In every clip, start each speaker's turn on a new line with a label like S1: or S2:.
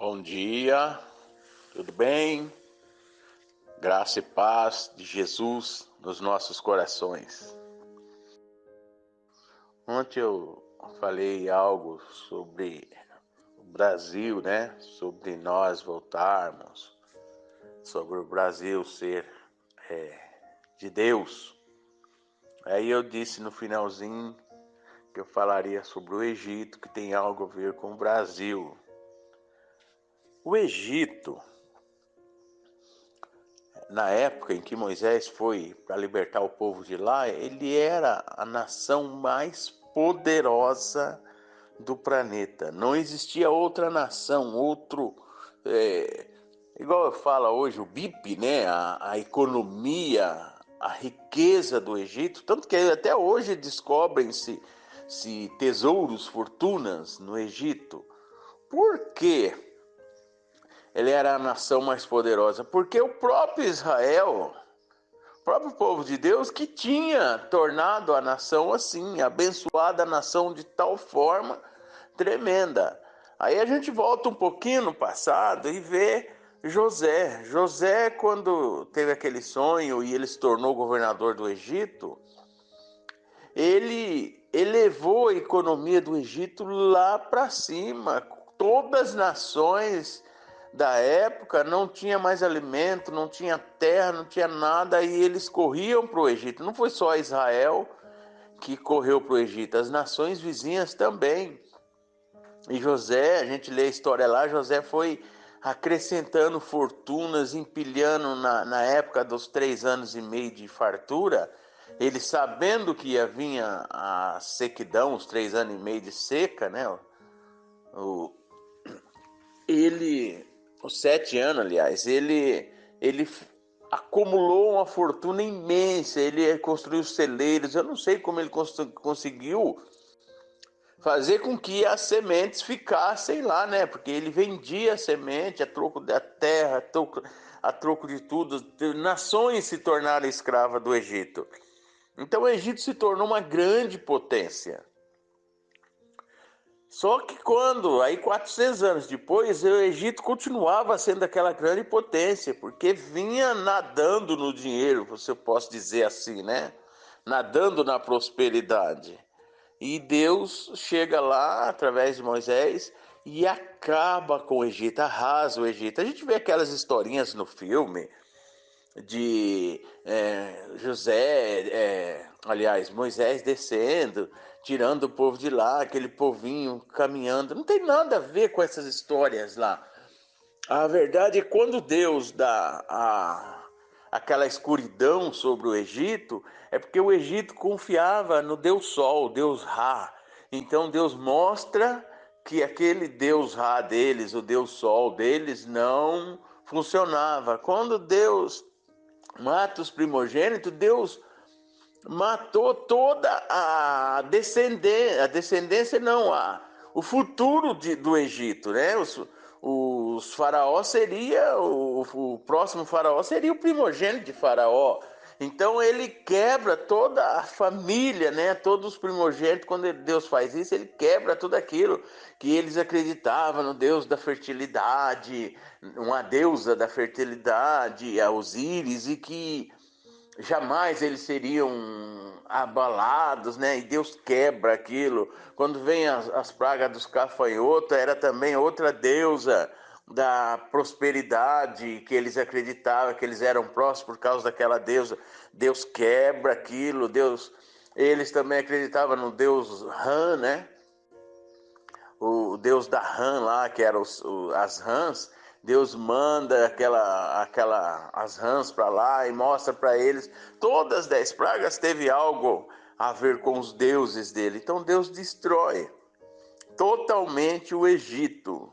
S1: Bom dia, tudo bem? Graça e paz de Jesus nos nossos corações. Ontem eu falei algo sobre o Brasil, né? Sobre nós voltarmos, sobre o Brasil ser é, de Deus. Aí eu disse no finalzinho que eu falaria sobre o Egito, que tem algo a ver com o Brasil. O Egito, na época em que Moisés foi para libertar o povo de lá, ele era a nação mais poderosa do planeta. Não existia outra nação, outro. É, igual eu falo hoje, o BIP, né? A, a economia, a riqueza do Egito, tanto que até hoje descobrem-se se tesouros, fortunas no Egito. Por quê? Ele era a nação mais poderosa, porque o próprio Israel, o próprio povo de Deus, que tinha tornado a nação assim, abençoada a nação de tal forma tremenda. Aí a gente volta um pouquinho no passado e vê José. José, quando teve aquele sonho e ele se tornou governador do Egito, ele elevou a economia do Egito lá para cima. Todas as nações da época não tinha mais alimento, não tinha terra, não tinha nada, e eles corriam para o Egito. Não foi só Israel que correu para o Egito, as nações vizinhas também. E José, a gente lê a história lá, José foi acrescentando fortunas, empilhando na, na época dos três anos e meio de fartura, ele sabendo que ia vir a, a sequidão, os três anos e meio de seca, né? O, ele os sete anos, aliás, ele, ele acumulou uma fortuna imensa, ele construiu celeiros, eu não sei como ele cons conseguiu fazer com que as sementes ficassem lá, né? Porque ele vendia a semente a troco da terra, a troco, a troco de tudo. Nações se tornaram escravas do Egito. Então o Egito se tornou uma grande potência. Só que quando, aí 400 anos depois, o Egito continuava sendo aquela grande potência, porque vinha nadando no dinheiro, se eu posso dizer assim, né? Nadando na prosperidade. E Deus chega lá, através de Moisés, e acaba com o Egito, arrasa o Egito. A gente vê aquelas historinhas no filme de é, José, é, aliás, Moisés descendo tirando o povo de lá, aquele povinho caminhando. Não tem nada a ver com essas histórias lá. A verdade é quando Deus dá a, aquela escuridão sobre o Egito, é porque o Egito confiava no Deus Sol, Deus Ra. Então Deus mostra que aquele Deus Ra deles, o Deus Sol deles, não funcionava. Quando Deus mata os primogênitos, Deus matou toda a descendência, a descendência não, a, o futuro de, do Egito, né? Os, os faraó seria, o, o próximo faraó seria o primogênito de faraó. Então ele quebra toda a família, né? Todos os primogênitos, quando Deus faz isso, ele quebra tudo aquilo que eles acreditavam no Deus da fertilidade, uma deusa da fertilidade, a Osíris, e que jamais eles seriam abalados, né? E Deus quebra aquilo. Quando vem as, as pragas dos cafanhotos, era também outra deusa da prosperidade que eles acreditavam que eles eram próximos por causa daquela deusa. Deus quebra aquilo. Deus, eles também acreditavam no Deus Ran, né? O Deus da Ran lá, que eram as rãs Deus manda aquela, aquela as rãs para lá e mostra para eles. Todas as dez pragas teve algo a ver com os deuses dele. Então Deus destrói totalmente o Egito.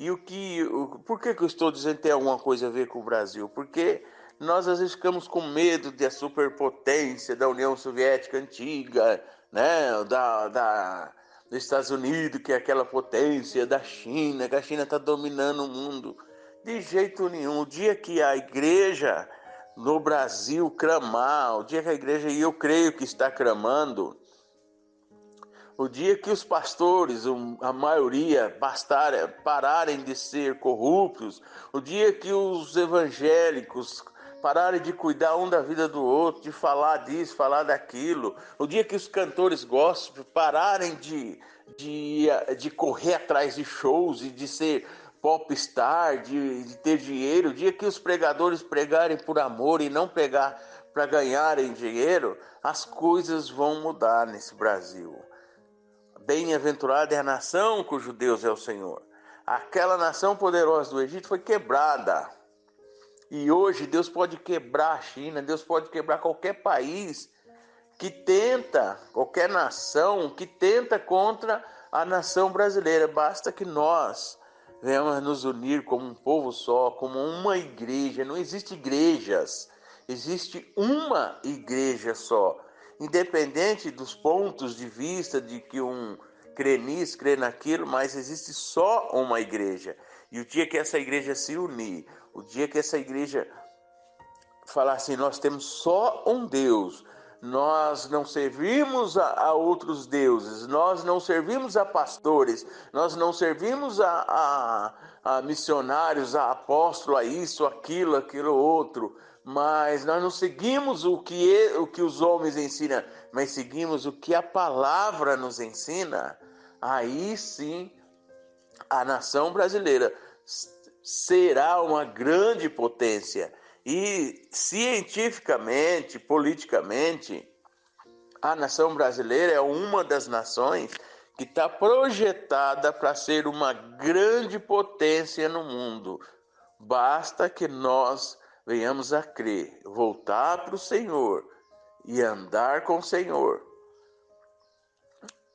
S1: E o que, o, por que, que eu estou dizendo que tem alguma coisa a ver com o Brasil? Porque nós às vezes ficamos com medo da superpotência da União Soviética antiga, né? da, da dos Estados Unidos, que é aquela potência, da China, que a China está dominando o mundo. De jeito nenhum. O dia que a igreja no Brasil clamar, o dia que a igreja, e eu creio que está clamando, o dia que os pastores, a maioria, bastarem, pararem de ser corruptos, o dia que os evangélicos pararem de cuidar um da vida do outro, de falar disso, falar daquilo, o dia que os cantores gospel pararem de, de, de correr atrás de shows e de ser popstar, de, de ter dinheiro, o dia que os pregadores pregarem por amor e não pregar para ganharem dinheiro, as coisas vão mudar nesse Brasil. Bem-aventurada é a nação cujo Deus é o Senhor. Aquela nação poderosa do Egito foi quebrada. E hoje Deus pode quebrar a China, Deus pode quebrar qualquer país que tenta, qualquer nação que tenta contra a nação brasileira. Basta que nós venhamos nos unir como um povo só, como uma igreja. Não existe igrejas, existe uma igreja só. Independente dos pontos de vista de que um crê nisso, crê naquilo, mas existe só uma igreja. E o dia que essa igreja se unir, o dia que essa igreja falar assim, nós temos só um Deus, nós não servimos a, a, outros deuses, nós não servimos a pastores, nós não servimos a, a, a missionários, a apóstolo, a isso, aquilo, aquilo outro, mas nós não seguimos o que, o que os homens ensinam, mas seguimos o que a palavra nos ensina, aí sim a nação brasileira será uma grande potência e cientificamente, politicamente, a nação brasileira é uma das nações que está projetada para ser uma grande potência no mundo. Basta que nós venhamos a crer, voltar para o Senhor e andar com o Senhor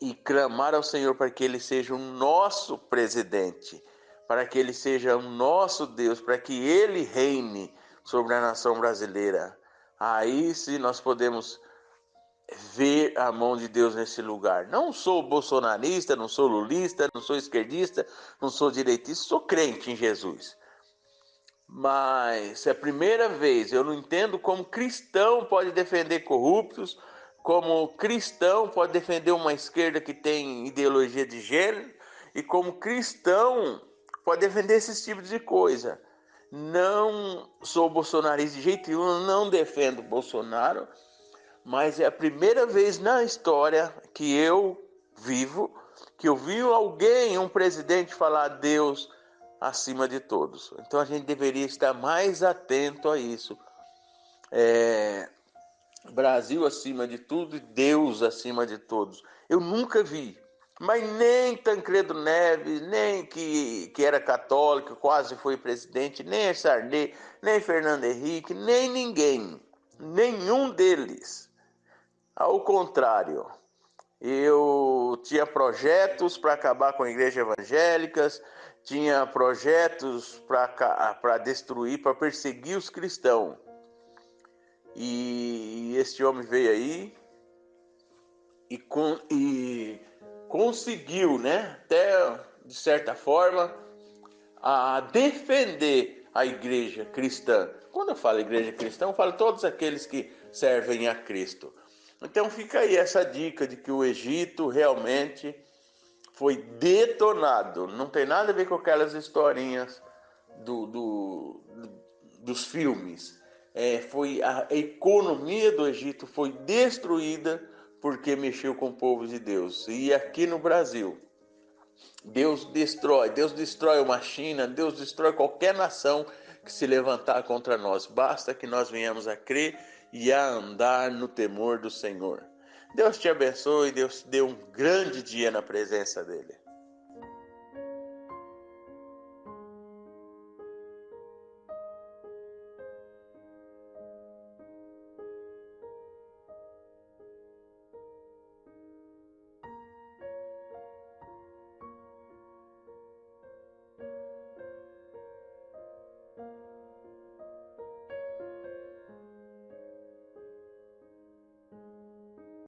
S1: e clamar ao Senhor para que Ele seja o nosso presidente, para que Ele seja o nosso Deus, para que Ele reine sobre a nação brasileira. Aí sim nós podemos ver a mão de Deus nesse lugar. Não sou bolsonarista, não sou lulista, não sou esquerdista, não sou direitista, sou crente em Jesus. Mas é a primeira vez, eu não entendo como cristão pode defender corruptos, como cristão pode defender uma esquerda que tem ideologia de gênero, e como cristão pode defender esses tipos de coisa. Não sou bolsonarista de jeito nenhum, não defendo Bolsonaro, mas é a primeira vez na história que eu vivo que eu vi alguém, um presidente, falar Deus acima de todos. Então a gente deveria estar mais atento a isso. É, Brasil acima de tudo e Deus acima de todos. Eu nunca vi mas nem Tancredo Neves, nem que, que era católico, quase foi presidente, nem Sarney, nem Fernando Henrique, nem ninguém, nenhum deles. Ao contrário, eu tinha projetos para acabar com a igreja evangélicas, tinha projetos para destruir, para perseguir os cristãos. E este homem veio aí e, com, e conseguiu, né, até de certa forma, a defender a igreja cristã. Quando eu falo igreja cristã, eu falo todos aqueles que servem a Cristo. Então fica aí essa dica de que o Egito realmente foi detonado. Não tem nada a ver com aquelas historinhas do, do, dos filmes. É, foi a economia do Egito foi destruída porque mexeu com o povo de Deus. E aqui no Brasil, Deus destrói, Deus destrói uma China, Deus destrói qualquer nação que se levantar contra nós. Basta que nós venhamos a crer e a andar no temor do Senhor. Deus te abençoe, Deus te dê um grande dia na presença dEle.